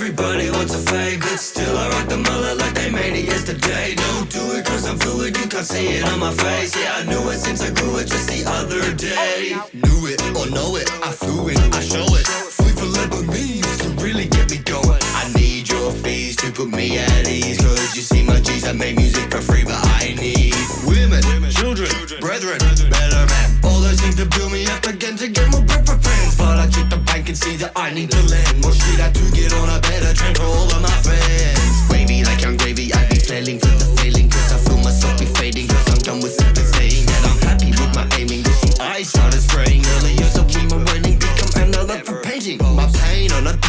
Everybody wants a fade, still I rock the mullet like they made it yesterday. Don't do it cause I'm fluid, you can't see it on my face. Yeah, I knew it since I grew it just the other day. Knew it or know it, I flew it, I show it. Sleep for Lebanese to really get me going. I need your fees to put me at ease. Cause you see my G's, I make music for free but I need Women, children, brethren, better men. All those things to build me up again to get more grip friends. But I check the bank and see that I need to lend. More shit I do get on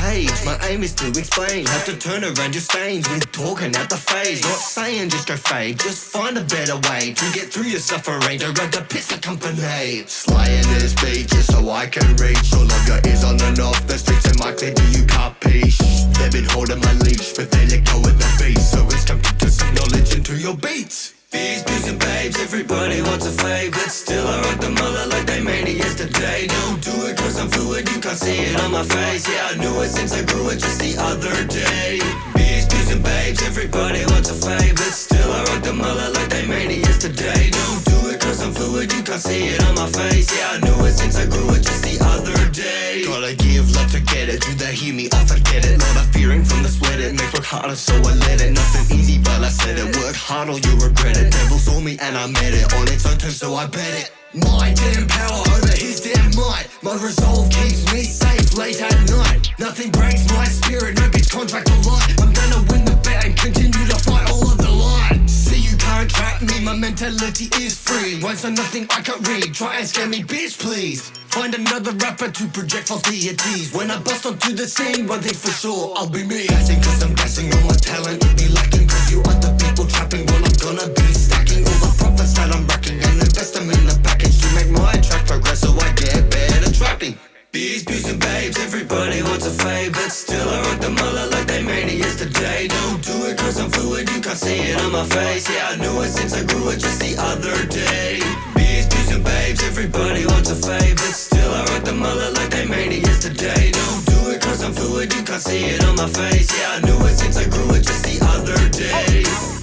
page, my aim is to explain Have to turn around your stains with talking at the face. Not saying just go fade, just find a better way To get through your suffering, to run to piss the company. Slaying this beat just so I can reach. All of your ears on and off the streets and my clear, do you copy? They've been holding my leash, but they let go of the beat. So it's time to put some knowledge into your beats. These dudes and babes, everybody wants a fave. But you can't see it on my face. Yeah, I knew it since I grew it just the other day. Bees, dudes and babes, everybody wants a fave But still I rock the mullet like they made it yesterday. Don't do it cause I'm fluid, you can't see it on my face. Yeah, I knew it since I grew it just the other day. Gotta give love to get it, do they hear me? I forget it. Not a fearing from the sweat, it makes work harder so I let it Nothing easy but I said it, work hard or you regret it. Devil saw me and I met it, on its own terms so I bet it. My damn power My resolve keeps me safe late at night. Nothing breaks my spirit, no bitch contract or light I'm gonna win the bet and continue to fight all of the line See you can't track me, my mentality is free. Once on nothing I can't read, try and scare me bitch please. Find another rapper to project false deities When I bust onto the scene, one thing for sure, I'll be me. Guessing cause I'm guessing babes, everybody wants a fave But still I rock the mullet like they made it yesterday. Don't do it cause I'm fluid, you can't see it on my face. Yeah, I knew it since I grew it just the other day. These dudes and babes, everybody wants a fave But still I rock the mullet like they made it yesterday. Don't do it cause I'm fluid, you can't see it on my face. Yeah, I knew it since I grew it just the other day